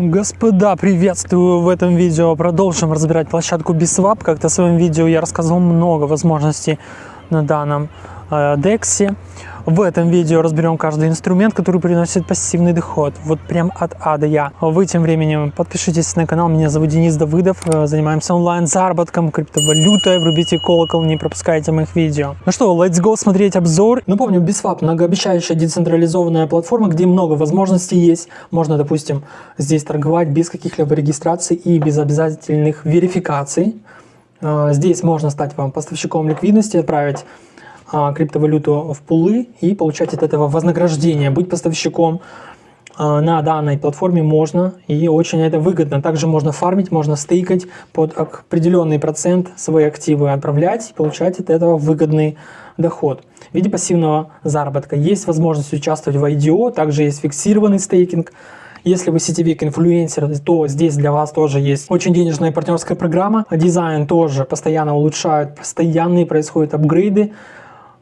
Господа, приветствую! В этом видео продолжим разбирать площадку BSWAP. Как-то в своем видео я рассказал много возможностей на данном э, DEX. В этом видео разберем каждый инструмент, который приносит пассивный доход. Вот прям от А до Я. Вы тем временем подпишитесь на канал. Меня зовут Денис Давыдов. Э, занимаемся онлайн-заработком, криптовалютой. Врубите колокол, не пропускайте моих видео. Ну что, let's go смотреть обзор. Напомню, BISWAP многообещающая децентрализованная платформа, где много возможностей есть. Можно, допустим, здесь торговать без каких-либо регистраций и без обязательных верификаций. Э, здесь можно стать вам поставщиком ликвидности, отправить криптовалюту в пулы и получать от этого вознаграждение. Быть поставщиком а, на данной платформе можно и очень это выгодно. Также можно фармить, можно стейкать под определенный процент свои активы отправлять и получать от этого выгодный доход. В виде пассивного заработка есть возможность участвовать в IDO, также есть фиксированный стейкинг. Если вы сетевик, инфлюенсер, то здесь для вас тоже есть очень денежная партнерская программа. Дизайн тоже постоянно улучшают, постоянные происходят апгрейды.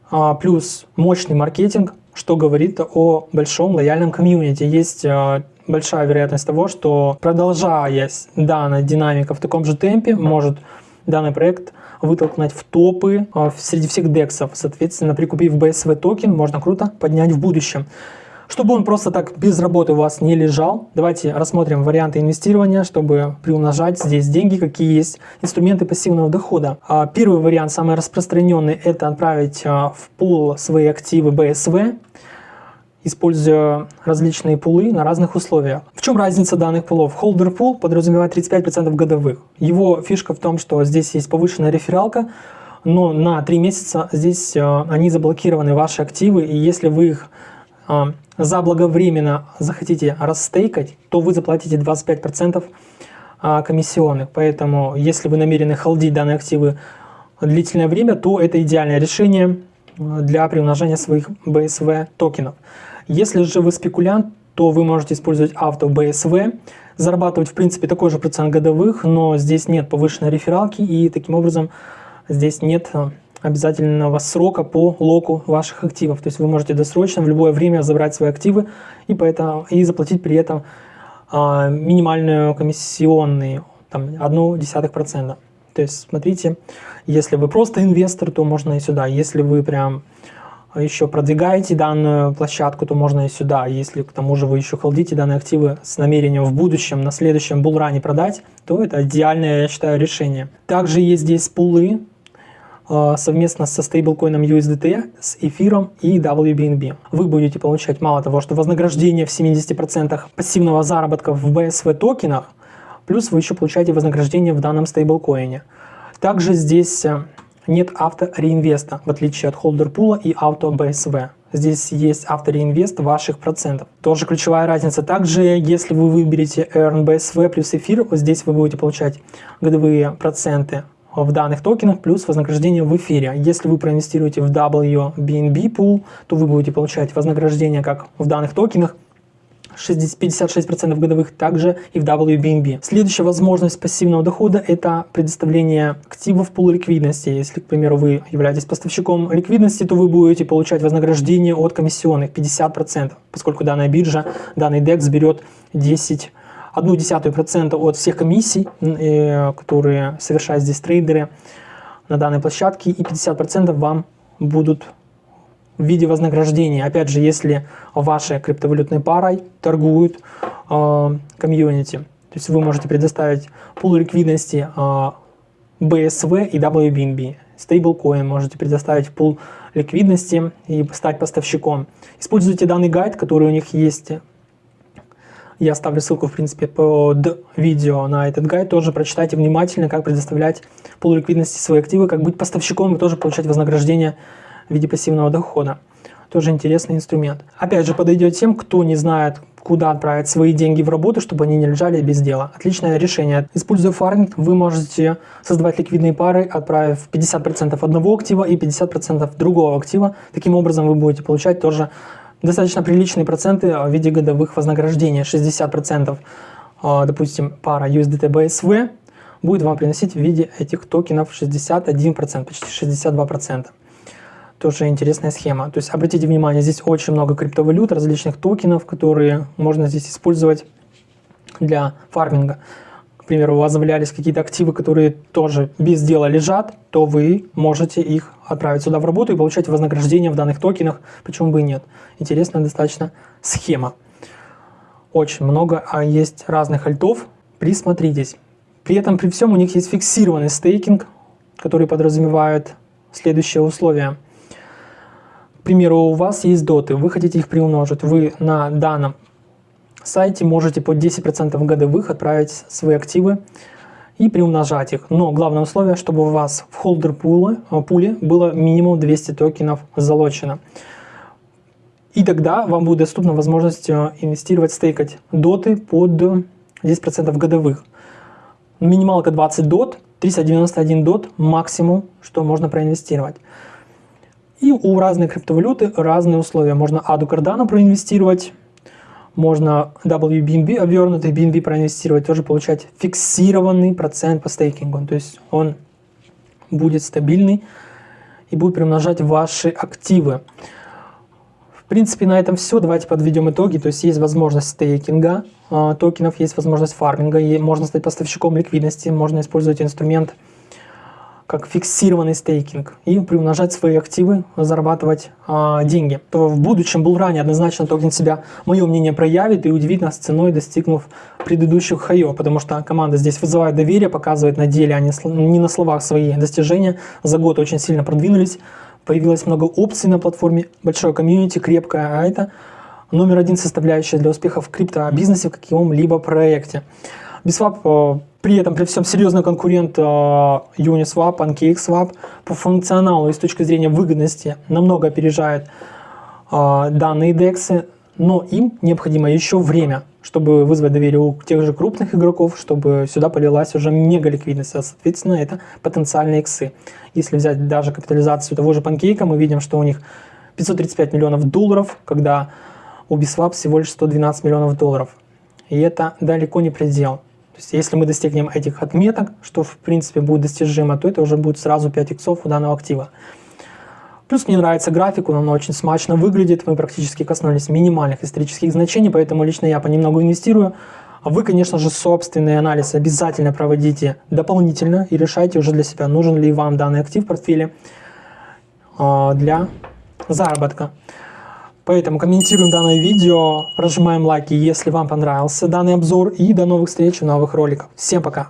А, плюс мощный маркетинг, что говорит о большом лояльном комьюнити. Есть а, большая вероятность того, что продолжая данная динамика в таком же темпе, может данный проект вытолкнуть в топы а, среди всех дексов. Соответственно, прикупив BSW токен, можно круто поднять в будущем. Чтобы он просто так без работы у вас не лежал, давайте рассмотрим варианты инвестирования, чтобы приумножать здесь деньги, какие есть инструменты пассивного дохода. А, первый вариант, самый распространенный, это отправить а, в пул свои активы BSV, используя различные пулы на разных условиях. В чем разница данных пулов? Holder Pool подразумевает 35% годовых. Его фишка в том, что здесь есть повышенная рефералка, но на 3 месяца здесь а, они заблокированы, ваши активы, и если вы их заблаговременно захотите расстейкать, то вы заплатите 25% а, комиссионных. Поэтому, если вы намерены холдить данные активы длительное время, то это идеальное решение а, для приумножения своих BSV токенов. Если же вы спекулянт, то вы можете использовать авто BSV, зарабатывать в принципе такой же процент годовых, но здесь нет повышенной рефералки и таким образом здесь нет а, обязательного срока по локу ваших активов. То есть вы можете досрочно в любое время забрать свои активы и, поэтому, и заплатить при этом а, минимальную комиссионную, там, 0,1%. То есть смотрите, если вы просто инвестор, то можно и сюда. Если вы прям еще продвигаете данную площадку, то можно и сюда. Если к тому же вы еще холдите данные активы с намерением в будущем, на следующем булране продать, то это идеальное, я считаю, решение. Также есть здесь пулы, совместно со стейблкоином USDT, с эфиром и WBNB. Вы будете получать мало того, что вознаграждение в 70% пассивного заработка в BSV токенах, плюс вы еще получаете вознаграждение в данном стейблкоине. Также здесь э, нет автореинвеста, в отличие от холдерпула и авто BSV. Здесь есть автореинвест ваших процентов. Тоже ключевая разница. Также, если вы выберете Earn BSV плюс эфир, здесь вы будете получать годовые проценты в данных токенах плюс вознаграждение в эфире. Если вы проинвестируете в WBNB pool, то вы будете получать вознаграждение как в данных токенах, 56% годовых, также и в WBNB. Следующая возможность пассивного дохода – это предоставление активов пул ликвидности. Если, к примеру, вы являетесь поставщиком ликвидности, то вы будете получать вознаграждение от комиссионных 50%, поскольку данная биржа, данный DEX берет 10 0,1% от всех комиссий, э, которые совершают здесь трейдеры на данной площадке, и 50% вам будут в виде вознаграждения. Опять же, если вашей криптовалютной парой торгуют э, комьюнити. То есть вы можете предоставить пул ликвидности э, BSV и WBNB. Stablecoin можете предоставить пул ликвидности и стать поставщиком. Используйте данный гайд, который у них есть я оставлю ссылку, в принципе, под видео на этот гайд. Тоже прочитайте внимательно, как предоставлять полуликвидности свои активы, как быть поставщиком и тоже получать вознаграждение в виде пассивного дохода. Тоже интересный инструмент. Опять же, подойдет тем, кто не знает, куда отправить свои деньги в работу, чтобы они не лежали без дела. Отличное решение. Используя фарминг, вы можете создавать ликвидные пары, отправив 50% одного актива и 50% другого актива. Таким образом, вы будете получать тоже достаточно приличные проценты в виде годовых вознаграждений. 60%, а, допустим, пара USDT BSV будет вам приносить в виде этих токенов 61%, почти 62%. Тоже интересная схема. То есть обратите внимание, здесь очень много криптовалют, различных токенов, которые можно здесь использовать для фарминга, примеру, у вас завалялись какие-то активы, которые тоже без дела лежат, то вы можете их отправить сюда в работу и получать вознаграждение в данных токенах, почему бы и нет. Интересная достаточно схема. Очень много а есть разных альтов, присмотритесь. При этом, при всем, у них есть фиксированный стейкинг, который подразумевает следующие условия. К примеру, у вас есть доты, вы хотите их приумножить, вы на данном сайте можете по 10% годовых отправить свои активы и приумножать их. Но главное условие, чтобы у вас в холдер пуле, э, пуле было минимум 200 токенов залочено. И тогда вам будет доступна возможность э, инвестировать, стейкать доты под 10% годовых. Минималка 20 дот, 391 дот максимум, что можно проинвестировать. И у разной криптовалюты разные условия. Можно аду Cardano проинвестировать, можно WBNB, обернутый BNB проинвестировать, тоже получать фиксированный процент по стейкингу. То есть он будет стабильный и будет приумножать ваши активы. В принципе, на этом все. Давайте подведем итоги. То есть есть возможность стейкинга э, токенов, есть возможность фарминга, и можно стать поставщиком ликвидности, можно использовать инструмент как фиксированный стейкинг и приумножать свои активы, зарабатывать а, деньги. То в будущем был ранее однозначно токен себя, мое мнение, проявит и удивит нас ценой, достигнув предыдущих хаёв, потому что команда здесь вызывает доверие, показывает на деле, а не, не на словах свои достижения. За год очень сильно продвинулись, появилось много опций на платформе, большое комьюнити, крепкое, а это номер один составляющая для успеха в криптобизнесе в каком-либо проекте. Э, при этом, при всем серьезный конкурент э, Uniswap, PancakeSwap по функционалу и с точки зрения выгодности намного опережает э, данные DEX, но им необходимо еще время, чтобы вызвать доверие у тех же крупных игроков, чтобы сюда полилась уже мега ликвидность, а соответственно это потенциальные иксы. Если взять даже капитализацию того же Pancake, мы видим, что у них 535 миллионов долларов, когда у Biswap всего лишь 112 миллионов долларов. И это далеко не предел. То есть если мы достигнем этих отметок, что в принципе будет достижимо, то это уже будет сразу 5 иксов у данного актива. Плюс мне нравится график, он очень смачно выглядит, мы практически коснулись минимальных исторических значений, поэтому лично я понемногу инвестирую. А вы, конечно же, собственный анализ обязательно проводите дополнительно и решайте уже для себя, нужен ли вам данный актив в портфеле а, для заработка. Поэтому комментируем данное видео, прожимаем лайки, если вам понравился данный обзор. И до новых встреч в новых роликах. Всем пока!